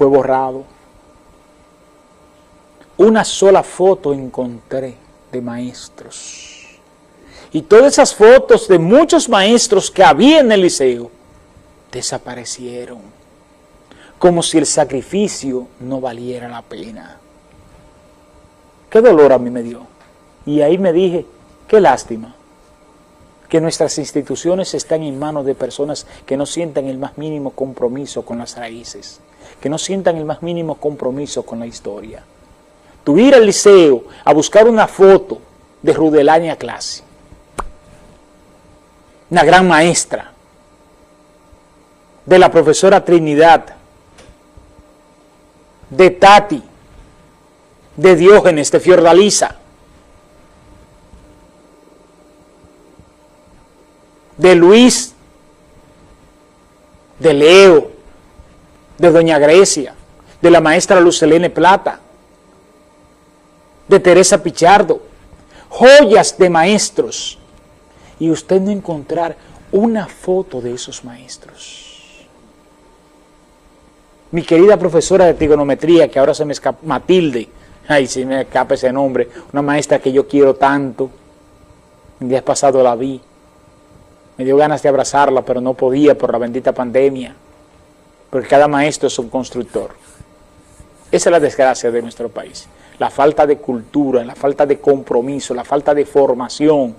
fue borrado. Una sola foto encontré de maestros. Y todas esas fotos de muchos maestros que había en el liceo desaparecieron. Como si el sacrificio no valiera la pena. Qué dolor a mí me dio. Y ahí me dije, qué lástima que nuestras instituciones están en manos de personas que no sientan el más mínimo compromiso con las raíces, que no sientan el más mínimo compromiso con la historia. Tú ir al liceo a buscar una foto de Rudelania Clase, una gran maestra, de la profesora Trinidad, de Tati, de Diógenes, de Fiordalisa, de Luis, de Leo, de Doña Grecia, de la maestra Lucelene Plata, de Teresa Pichardo, joyas de maestros, y usted no encontrar una foto de esos maestros. Mi querida profesora de trigonometría, que ahora se me escapa, Matilde, ay, si me escapa ese nombre, una maestra que yo quiero tanto, el día pasado la vi, me dio ganas de abrazarla, pero no podía por la bendita pandemia, porque cada maestro es un constructor. Esa es la desgracia de nuestro país, la falta de cultura, la falta de compromiso, la falta de formación.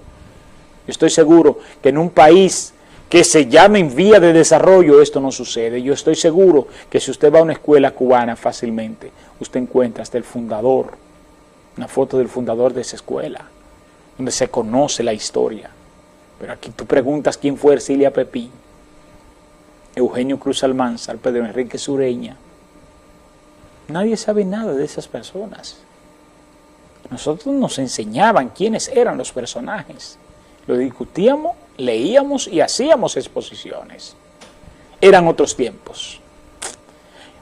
estoy seguro que en un país que se llame en vía de desarrollo esto no sucede. Yo estoy seguro que si usted va a una escuela cubana fácilmente, usted encuentra hasta el fundador, una foto del fundador de esa escuela, donde se conoce la historia. Pero aquí tú preguntas quién fue Ercilia Pepín, Eugenio Cruz Almanzar, Pedro Enrique Sureña. Nadie sabe nada de esas personas. Nosotros nos enseñaban quiénes eran los personajes. Lo discutíamos, leíamos y hacíamos exposiciones. Eran otros tiempos.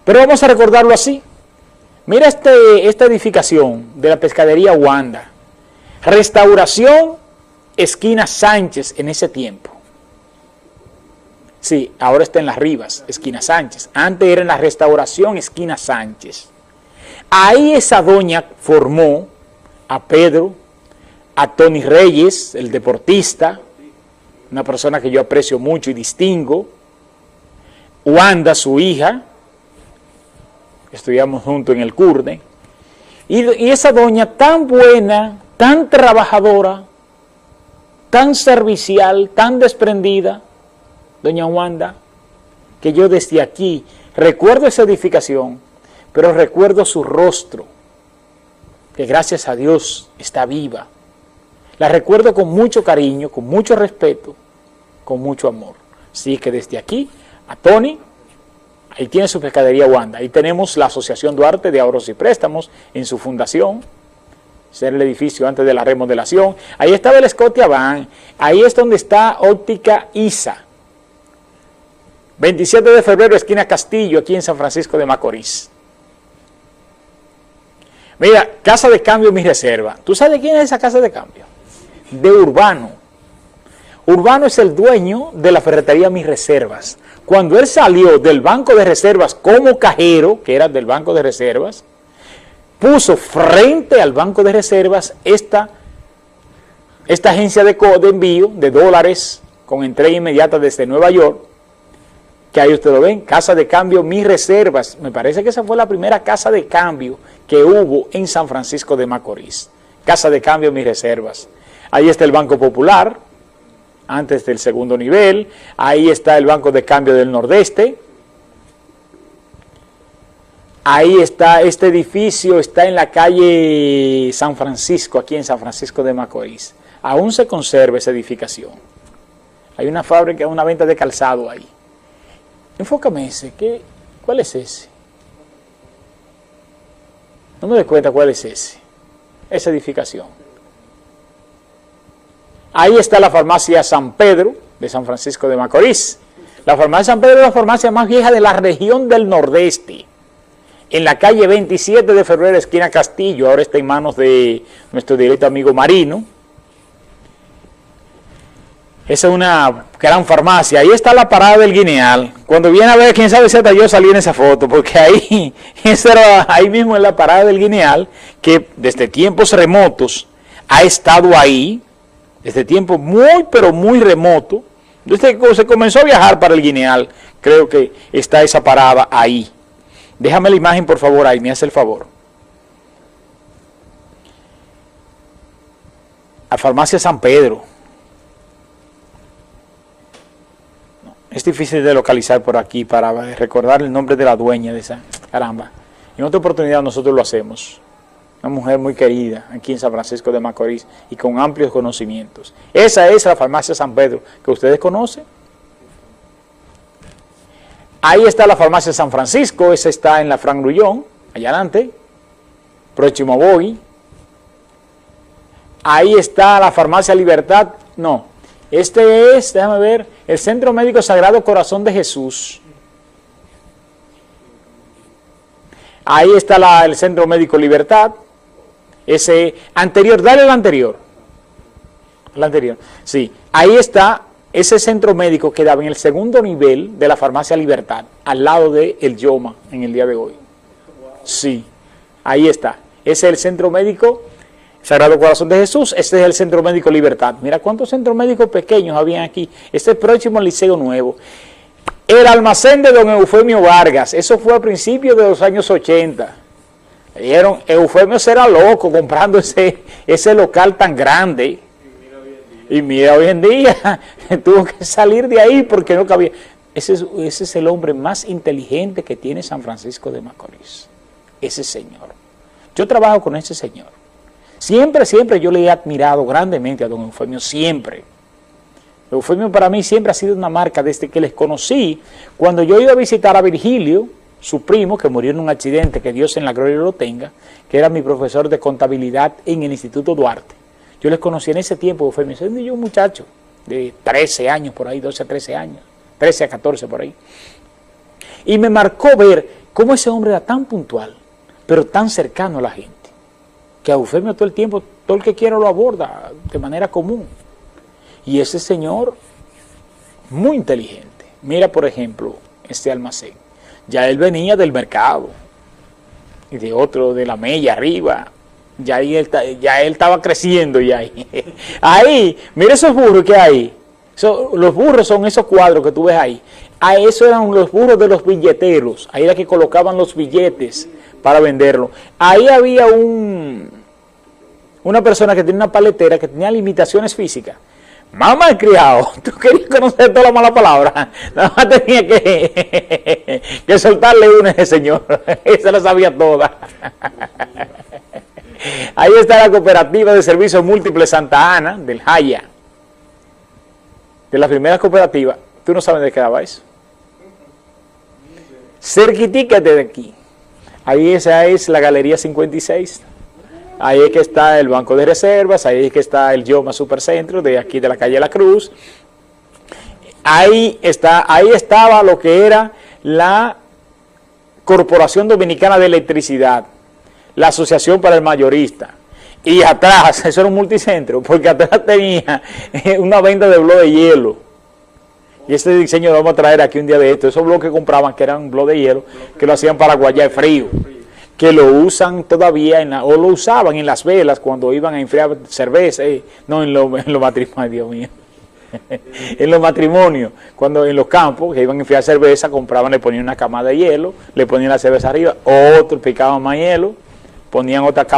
Pero vamos a recordarlo así. Mira este, esta edificación de la pescadería Wanda. Restauración esquina Sánchez en ese tiempo. Sí, ahora está en las Rivas, esquina Sánchez. Antes era en la restauración esquina Sánchez. Ahí esa doña formó a Pedro, a Tony Reyes, el deportista, una persona que yo aprecio mucho y distingo, Wanda, su hija, estudiamos juntos en el CURDE, y, y esa doña tan buena, tan trabajadora, tan servicial, tan desprendida, doña Wanda, que yo desde aquí recuerdo esa edificación, pero recuerdo su rostro, que gracias a Dios está viva. La recuerdo con mucho cariño, con mucho respeto, con mucho amor. Así que desde aquí, a Tony, ahí tiene su pescadería Wanda. Ahí tenemos la Asociación Duarte de Ahorros y Préstamos en su fundación, ser el edificio antes de la remodelación. Ahí estaba el Scotia ahí es donde está Óptica ISA. 27 de febrero, esquina Castillo, aquí en San Francisco de Macorís. Mira, Casa de Cambio, mi reserva. ¿Tú sabes quién es esa Casa de Cambio? De Urbano. Urbano es el dueño de la ferretería Mis Reservas. Cuando él salió del Banco de Reservas como cajero, que era del Banco de Reservas, puso frente al Banco de Reservas esta, esta agencia de, de envío de dólares con entrega inmediata desde Nueva York, que ahí ustedes lo ven, casa de cambio Mis Reservas. Me parece que esa fue la primera casa de cambio que hubo en San Francisco de Macorís. Casa de cambio Mis Reservas. Ahí está el Banco Popular, antes del segundo nivel. Ahí está el Banco de Cambio del Nordeste, Ahí está, este edificio está en la calle San Francisco, aquí en San Francisco de Macorís. Aún se conserva esa edificación. Hay una fábrica, una venta de calzado ahí. Enfócame ese, ¿qué, ¿cuál es ese? No me doy cuenta cuál es ese, esa edificación. Ahí está la farmacia San Pedro, de San Francisco de Macorís. La farmacia San Pedro es la farmacia más vieja de la región del Nordeste en la calle 27 de febrero, esquina Castillo, ahora está en manos de nuestro directo amigo Marino. Esa es una gran farmacia. Ahí está la parada del Guineal. Cuando viene a ver, quién sabe si yo salí en esa foto, porque ahí, era, ahí mismo en la parada del Guineal, que desde tiempos remotos ha estado ahí, desde tiempos muy, pero muy remoto. Desde que se comenzó a viajar para el Guineal, creo que está esa parada ahí. Déjame la imagen, por favor, ahí, me hace el favor. A Farmacia San Pedro. Es difícil de localizar por aquí para recordar el nombre de la dueña de esa... Caramba. En otra oportunidad nosotros lo hacemos. Una mujer muy querida aquí en San Francisco de Macorís y con amplios conocimientos. Esa es la farmacia San Pedro que ustedes conocen. Ahí está la farmacia San Francisco, esa está en la Fran Grullón, allá adelante, próximo a Ahí está la farmacia Libertad, no, este es, déjame ver, el Centro Médico Sagrado Corazón de Jesús. Ahí está el Centro Médico Libertad. Ese anterior, dale el anterior. El anterior. Sí, ahí está ese centro médico que daba en el segundo nivel de la farmacia Libertad, al lado de el Yoma en el día de hoy. Sí, ahí está. Ese es el centro médico Sagrado Corazón de Jesús, este es el Centro Médico Libertad. Mira cuántos centros médicos pequeños habían aquí. Este es el próximo Liceo Nuevo. El almacén de don Eufemio Vargas, eso fue a principios de los años 80. Dijeron, Eufemio será loco comprando ese, ese local tan grande. Y mira hoy en día, tuvo que salir de ahí porque no cabía. Ese es, ese es el hombre más inteligente que tiene San Francisco de Macorís. Ese señor. Yo trabajo con ese señor. Siempre, siempre yo le he admirado grandemente a don Eufemio, siempre. Eufemio para mí siempre ha sido una marca desde que les conocí. Cuando yo iba a visitar a Virgilio, su primo, que murió en un accidente, que Dios en la gloria lo tenga, que era mi profesor de contabilidad en el Instituto Duarte. Yo les conocí en ese tiempo, Eufemio, siendo yo un muchacho de 13 años por ahí, 12 a 13 años, 13 a 14 por ahí. Y me marcó ver cómo ese hombre era tan puntual, pero tan cercano a la gente que a Eufemio todo el tiempo, todo el que quiera lo aborda de manera común. Y ese señor, muy inteligente. Mira, por ejemplo, este almacén. Ya él venía del mercado y de otro, de la mella arriba. Ya, él, ya él estaba creciendo y ahí. Ahí, mira esos burros que hay. los burros son esos cuadros que tú ves ahí. A eso eran los burros de los billeteros. Ahí era que colocaban los billetes para venderlo. Ahí había un, una persona que tenía una paletera que tenía limitaciones físicas. Mamá criado, tú querías conocer toda la mala palabra, nada más tenía que, que soltarle una a ese señor, esa la sabía toda. Ahí está la cooperativa de servicios múltiples Santa Ana, del Jaya, de la primera cooperativa. ¿Tú no sabes de qué daba eso? Cerquitica de aquí. Ahí esa es la Galería 56. Ahí es que está el Banco de Reservas, ahí es que está el Yoma Supercentro, de aquí de la calle La Cruz. Ahí, está, ahí estaba lo que era la Corporación Dominicana de Electricidad, la Asociación para el Mayorista. Y atrás, eso era un multicentro, porque atrás tenía una venta de bloques de hielo. Y este diseño lo vamos a traer aquí un día de esto. Esos bloques que compraban, que eran bloques de hielo, que lo hacían para guayar frío. Que lo usan todavía, en o lo usaban en las velas cuando iban a enfriar cerveza. Eh, no en los en lo matrimonios, Dios mío. en los matrimonios, cuando en los campos que iban a enfriar cerveza, compraban, le ponían una cama de hielo, le ponían la cerveza arriba, otro picaban más hielo, ponían otra capa